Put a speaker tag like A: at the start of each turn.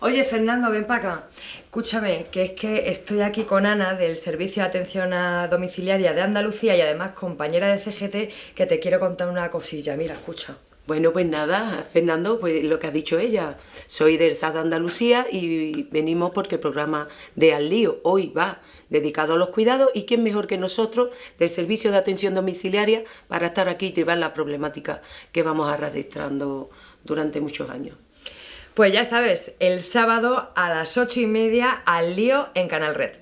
A: Oye, Fernando, ven para acá. Escúchame, que es que estoy aquí con Ana del Servicio de Atención a Domiciliaria de Andalucía y además compañera de CGT que te quiero contar una cosilla. Mira, escucha.
B: Bueno, pues nada, Fernando, pues lo que ha dicho ella. Soy del SAD de Andalucía y venimos porque el programa de Al Lío hoy va dedicado a los cuidados y quién mejor que nosotros del Servicio de Atención Domiciliaria para estar aquí y llevar la problemática que vamos arrastrando durante muchos años.
A: Pues ya sabes, el sábado a las ocho y media al lío en Canal Red.